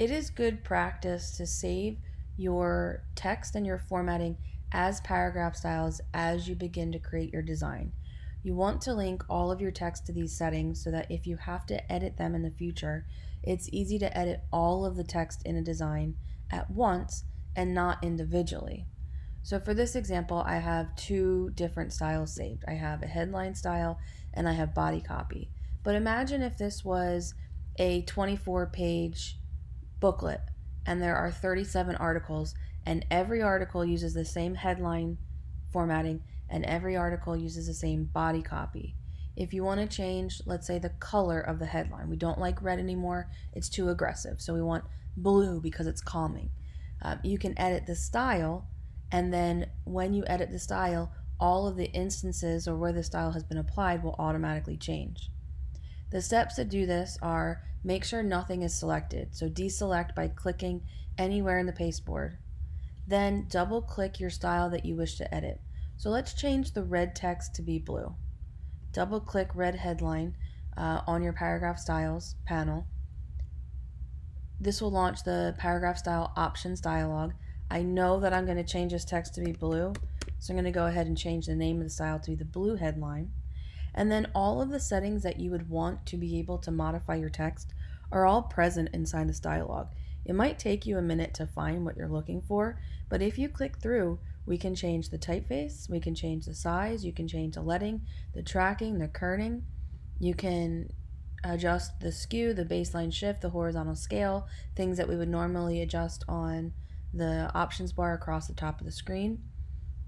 It is good practice to save your text and your formatting as paragraph styles as you begin to create your design. You want to link all of your text to these settings so that if you have to edit them in the future, it's easy to edit all of the text in a design at once and not individually. So for this example, I have two different styles saved. I have a headline style and I have body copy. But imagine if this was a 24 page booklet and there are 37 articles and every article uses the same headline formatting and every article uses the same body copy. If you want to change, let's say, the color of the headline, we don't like red anymore, it's too aggressive, so we want blue because it's calming. Um, you can edit the style, and then when you edit the style, all of the instances or where the style has been applied will automatically change. The steps to do this are make sure nothing is selected, so deselect by clicking anywhere in the pasteboard. Then double click your style that you wish to edit. So let's change the red text to be blue. Double click red headline uh, on your paragraph styles panel. This will launch the paragraph style options dialog. I know that I'm going to change this text to be blue, so I'm going to go ahead and change the name of the style to be the blue headline. And then all of the settings that you would want to be able to modify your text are all present inside this dialog. It might take you a minute to find what you're looking for, but if you click through, we can change the typeface, we can change the size, you can change the leading, the tracking, the kerning. You can adjust the skew, the baseline shift, the horizontal scale, things that we would normally adjust on the options bar across the top of the screen.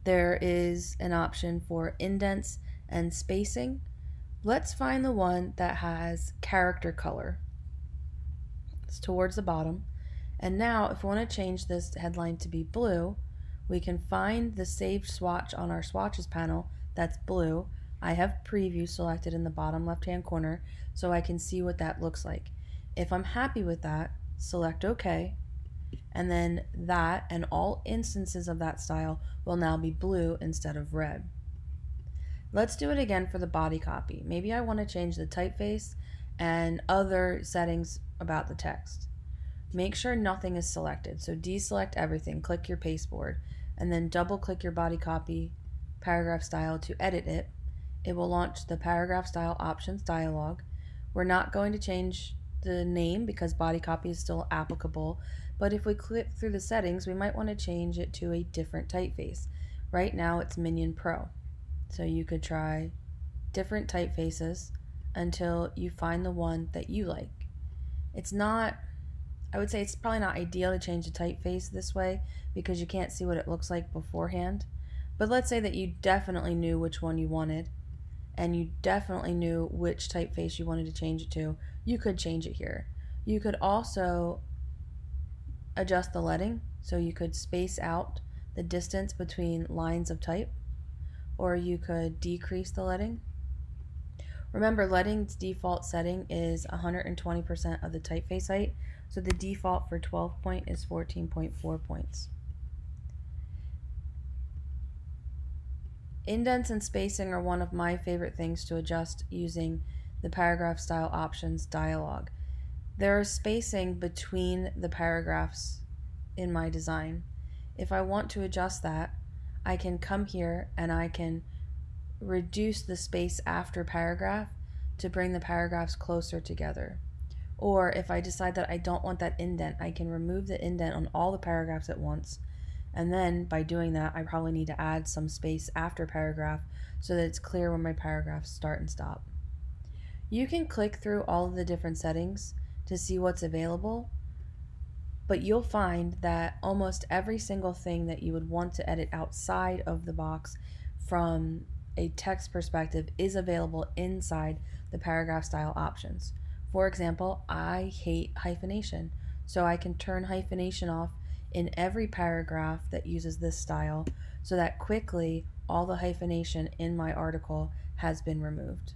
There is an option for indents and spacing. Let's find the one that has character color. It's towards the bottom. And now if we want to change this headline to be blue, we can find the saved swatch on our swatches panel that's blue. I have preview selected in the bottom left hand corner so I can see what that looks like. If I'm happy with that, select OK, and then that and all instances of that style will now be blue instead of red. Let's do it again for the body copy. Maybe I want to change the typeface and other settings about the text. Make sure nothing is selected. So deselect everything, click your pasteboard, and then double click your body copy paragraph style to edit it. It will launch the paragraph style options dialog. We're not going to change the name because body copy is still applicable, but if we click through the settings, we might want to change it to a different typeface. Right now it's Minion Pro. So you could try different typefaces until you find the one that you like. It's not, I would say it's probably not ideal to change the typeface this way because you can't see what it looks like beforehand. But let's say that you definitely knew which one you wanted and you definitely knew which typeface you wanted to change it to, you could change it here. You could also adjust the leading so you could space out the distance between lines of type or you could decrease the leading. Remember, leading's default setting is 120% of the typeface height, so the default for 12 point is 14.4 points. Indents and spacing are one of my favorite things to adjust using the paragraph style options dialog. There is spacing between the paragraphs in my design. If I want to adjust that, I can come here and I can reduce the space after paragraph to bring the paragraphs closer together. Or if I decide that I don't want that indent, I can remove the indent on all the paragraphs at once. And then by doing that, I probably need to add some space after paragraph so that it's clear when my paragraphs start and stop. You can click through all of the different settings to see what's available but you'll find that almost every single thing that you would want to edit outside of the box from a text perspective is available inside the paragraph style options. For example, I hate hyphenation, so I can turn hyphenation off in every paragraph that uses this style so that quickly all the hyphenation in my article has been removed.